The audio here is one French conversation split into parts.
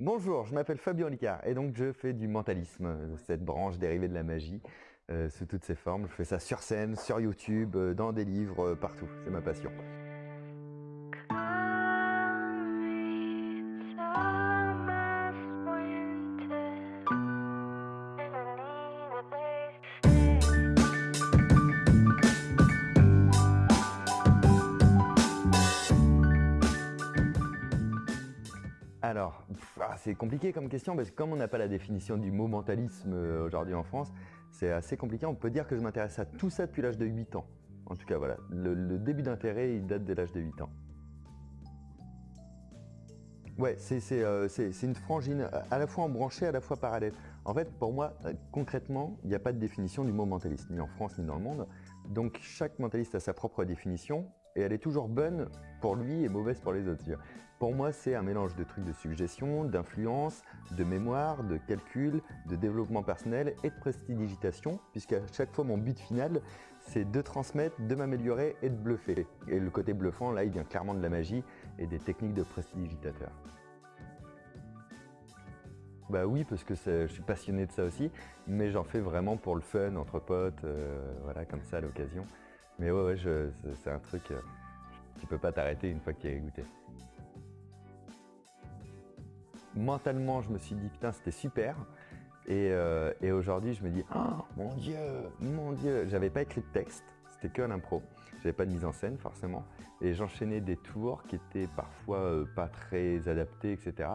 Bonjour, je m'appelle Fabien Licard et donc je fais du mentalisme, cette branche dérivée de la magie, euh, sous toutes ses formes. Je fais ça sur scène, sur YouTube, euh, dans des livres, euh, partout. C'est ma passion. C'est compliqué comme question parce que comme on n'a pas la définition du mot mentalisme euh, aujourd'hui en France, c'est assez compliqué. On peut dire que je m'intéresse à tout ça depuis l'âge de 8 ans. En tout cas, voilà, le, début d'intérêt, il date de l'âge de 8 ans. Ouais, euh, c'est une frangine à la fois embranchée, à la fois parallèle. En fait, pour moi, euh, concrètement, il n'y a pas de définition du mot mentaliste, ni en France, ni dans le monde. Donc, chaque mentaliste a sa propre définition, et elle est toujours bonne pour lui et mauvaise pour les autres. Pour moi, c'est un mélange de trucs de suggestion, d'influence, de mémoire, de calcul, de développement personnel et de prestidigitation, puisqu'à chaque fois, mon but final, c'est de transmettre, de m'améliorer et de bluffer. Et le côté bluffant, là, il vient clairement de la magie et des techniques de prestidigitateur. Bah oui, parce que je suis passionné de ça aussi, mais j'en fais vraiment pour le fun, entre potes, euh, voilà, comme ça à l'occasion. Mais ouais, c'est un truc, euh, tu peux pas t'arrêter une fois que tu as goûté. Mentalement, je me suis dit, putain, c'était super. Et, euh, aujourd'hui, je me dis, oh mon Dieu, mon Dieu, j'avais pas écrit de texte, c'était que l'impro. J'avais pas de mise en scène, forcément. Et j'enchaînais des tours qui étaient parfois euh, pas très adaptés, etc.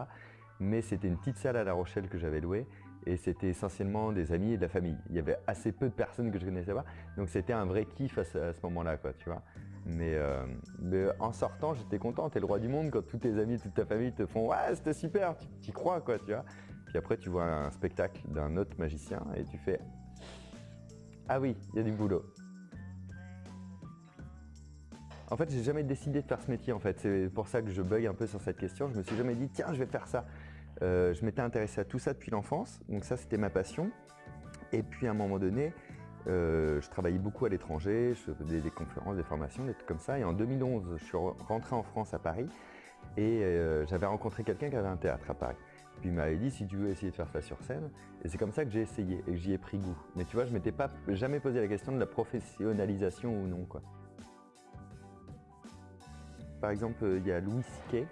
Mais c'était une petite salle à La Rochelle que j'avais louée et c'était essentiellement des amis et de la famille. Il y avait assez peu de personnes que je connaissais pas, donc c'était un vrai kiff à ce, moment-là, quoi, tu vois. Euh, mais, en sortant, j'étais content, t'es le roi du monde quand tous tes amis, toute ta famille te font « Ouais, c'était super, tu y crois, quoi, tu vois. Puis après, tu vois un spectacle d'un autre magicien et tu fais « Ah oui, il y a du boulot ». En fait, j'ai jamais décidé de faire ce métier, en fait. C'est pour ça que je bug un peu sur cette question. Je me suis jamais dit « Tiens, je vais faire ça ». Euh, je m'étais intéressé à tout ça depuis l'enfance, donc ça c'était ma passion. Et puis à un moment donné, euh, je travaillais beaucoup à l'étranger, je faisais des conférences, des formations, des trucs comme ça. Et en 2011, je suis rentré en France à Paris et euh, j'avais rencontré quelqu'un qui avait un théâtre à Paris. Puis il m'avait dit si tu veux essayer de faire ça sur scène. Et c'est comme ça que j'ai essayé et que j'y ai pris goût. Mais tu vois, je m'étais pas jamais posé la question de la professionnalisation ou non. Quoi. Par exemple, il y a Louis Siquet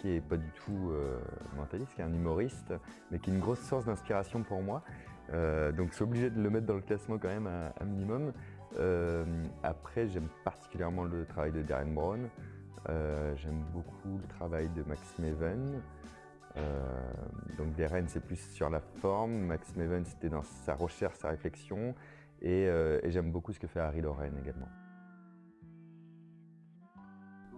qui est pas du tout euh, mentaliste, qui est un humoriste, mais qui est une grosse source d'inspiration pour moi. Euh, donc je suis obligé de le mettre dans le classement quand même à, minimum. Euh, après, j'aime particulièrement le travail de Darren Brown. j'aime beaucoup le travail de Maxime Even. donc Darren, c'est plus sur la forme. Maxime Even, c'était dans sa recherche, sa réflexion. Et, et j'aime beaucoup ce que fait Harry Lorraine également.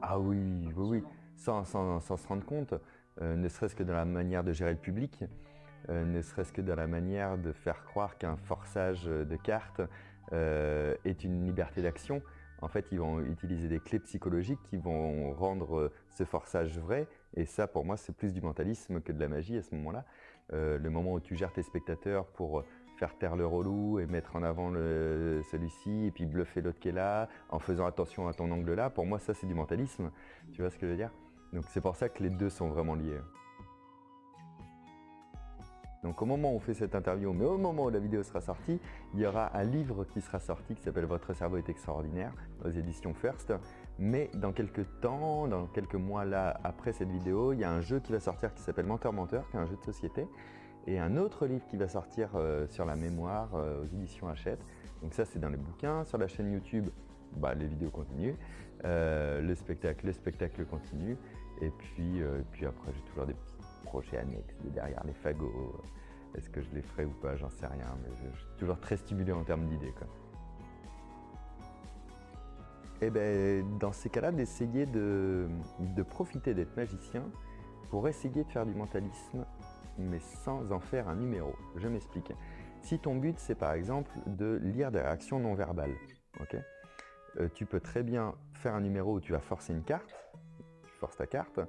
Ah oui, oui, oui sans, se rendre compte, euh, ne serait-ce que dans la manière de gérer le public, euh, ne serait-ce que dans la manière de faire croire qu'un forçage de cartes euh, est une liberté d'action. En fait, ils vont utiliser des clés psychologiques qui vont rendre ce forçage vrai. Et ça, pour moi, c'est plus du mentalisme que de la magie à ce moment-là. le moment où tu gères tes spectateurs pour faire taire le relou et mettre en avant celui-ci et puis bluffer l'autre qui est là en faisant attention à ton angle là, pour moi ça c'est du mentalisme, tu vois ce que je veux dire? Donc c'est pour ça que les deux sont vraiment liés. Donc au moment où on fait cette interview, mais au moment où la vidéo sera sortie, il y aura un livre qui sera sorti qui s'appelle « Votre cerveau est extraordinaire » aux éditions First. Mais dans quelques temps, dans quelques mois là, après cette vidéo, il y a un jeu qui va sortir qui s'appelle Menteur Menteur, qui est un jeu de société et un autre livre qui va sortir euh, sur la mémoire euh, aux éditions Hachette. Donc ça, c'est dans les bouquins. Sur la chaîne YouTube, bah, les vidéos continuent. Euh, le spectacle, le spectacle continue. Et puis, puis après, j'ai toujours des petits projets annexes derrière les fagots. Est-ce que je les ferai ou pas J'en sais rien. Mais je, suis toujours très stimulé en termes d'idées. Et eh ben, dans ces cas-là, d'essayer de, profiter d'être magicien pour essayer de faire du mentalisme mais sans en faire un numéro. Je m'explique. Si ton but, c'est par exemple de lire des réactions non verbales, euh, tu peux très bien faire un numéro où tu vas forcer une carte, ta carte,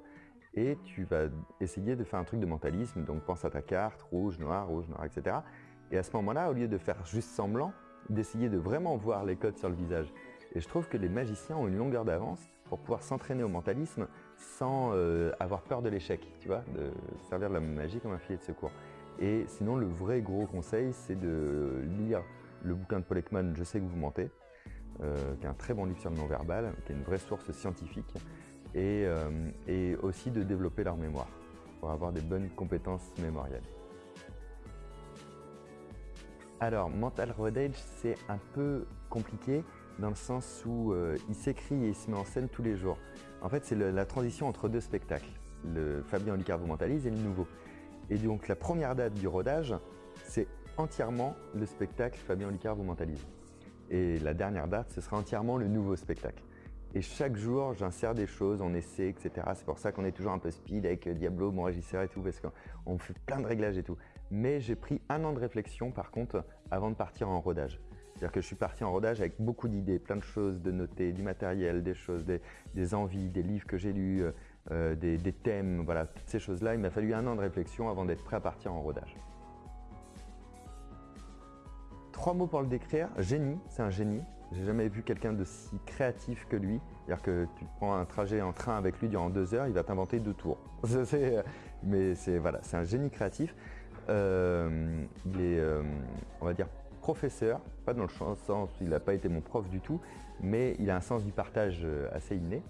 et tu vas essayer de faire un truc de mentalisme, donc pense à ta carte, rouge, noir, rouge, noir, etc. Et à ce moment-là, au lieu de faire juste semblant, d'essayer de vraiment voir les codes sur le visage. Et je trouve que les magiciens ont une longueur d'avance pour pouvoir s'entraîner au mentalisme sans euh, avoir peur de l'échec, tu vois, de servir de la magie comme un filet de secours. Et sinon, le vrai gros conseil, c'est de lire le bouquin de Paul Ekman, Je sais que vous mentez, euh, qui est un très bon livre sur le non-verbal, qui est une vraie source scientifique, et, et aussi de développer leur mémoire pour avoir des bonnes compétences mémorielles. Alors, Mental Road Age, c'est un peu compliqué dans le sens où euh, il s'écrit et il se met en scène tous les jours. En fait, c'est la transition entre deux spectacles, le Fabien Olicard vous mentalise et le nouveau. Et donc, la première date du rodage, c'est entièrement le spectacle Fabien Olicard vous mentalise. Et la dernière date, ce sera entièrement le nouveau spectacle. Et chaque jour, j'insère des choses, on essaie, etc. C'est pour ça qu'on est toujours un peu speed avec Diablo, mon régisseur et tout, parce qu'on fait plein de réglages et tout. Mais j'ai pris un an de réflexion, par contre, avant de partir en rodage. C'est-à-dire que je suis parti en rodage avec beaucoup d'idées, plein de choses de noter, du matériel, des choses, des, envies, des livres que j'ai lus, euh, euh, des, thèmes, voilà, toutes ces choses-là. Il m'a fallu un an de réflexion avant d'être prêt à partir en rodage. Trois mots pour le décrire. Génie, c'est un génie. J'ai jamais vu quelqu'un de si créatif que lui. C'est-à-dire que tu prends un trajet en train avec lui durant deux heures, il va t'inventer deux tours. mais c'est voilà, c'est un génie créatif. Euh, il est, on va dire, professeur, pas dans le sens où il n'a pas été mon prof du tout, mais il a un sens du partage euh, assez inné.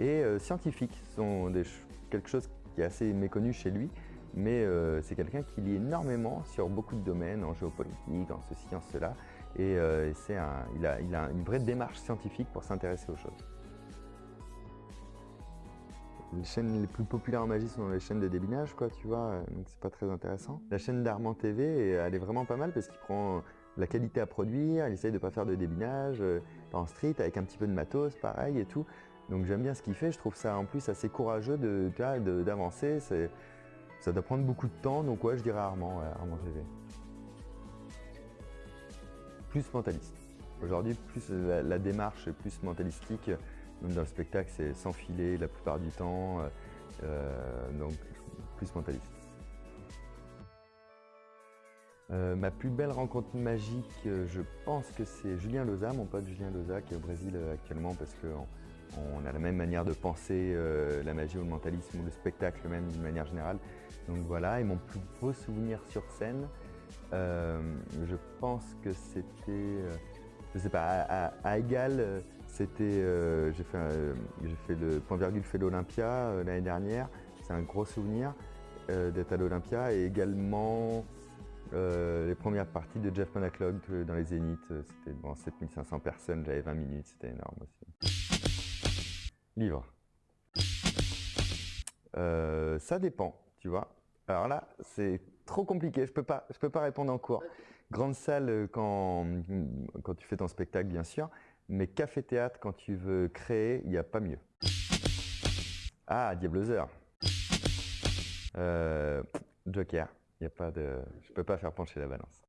Et euh, scientifique, sont quelque chose qui est assez méconnu chez lui, mais euh, c'est quelqu'un qui lit énormément sur beaucoup de domaines, en géopolitique, en ceci, en cela, et il, a, il a une vraie démarche scientifique pour s'intéresser aux choses. Les chaînes les plus populaires en magie sont les chaînes de débinage, quoi, tu vois, donc c'est pas très intéressant. La chaîne d'Armand TV, elle est vraiment pas mal parce qu'il prend la qualité à produire, il essaye de pas faire de débinage, euh, en street, avec un petit peu de matos, pareil et tout. Donc j'aime bien ce qu'il fait, je trouve ça en plus assez courageux d'avancer, ça doit prendre beaucoup de temps, donc ouais, je dirais Armand, Armand TV. Plus mentaliste. Aujourd'hui, plus la, démarche est plus mentalistique, même dans le spectacle, c'est sans filer la plupart du temps, euh, euh, donc plus mentaliste. Euh, ma plus belle rencontre magique, je pense que c'est Julien Loza, mon pote Julien Loza, qui est au Brésil actuellement parce qu'on on a la même manière de penser la magie ou le mentalisme ou le spectacle même d'une manière générale. Donc voilà, et mon plus beau souvenir sur scène, je pense que c'était, je sais pas, à, égal, c'était, j'ai fait, fait, le point virgule fait l'Olympia l'année dernière, c'est un gros souvenir d'être à l'Olympia et également euh, les premières parties de Jeff Monaclog euh, dans les Zéniths, euh, c'était devant 7500 personnes, j'avais 20 minutes, c'était énorme aussi. Livre. ça dépend, tu vois. Alors là, c'est trop compliqué, je peux pas, je peux pas répondre en cours. Grande salle quand, quand tu fais ton spectacle, bien sûr, mais café-théâtre, quand tu veux créer, il n'y a pas mieux. Ah, Diabloser. Joker. Il a pas de... Je ne peux pas faire pencher la balance.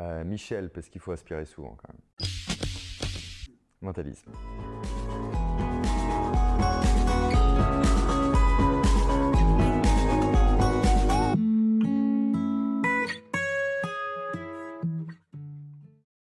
Euh, Michel, parce qu'il faut aspirer souvent quand même. Mentalisme.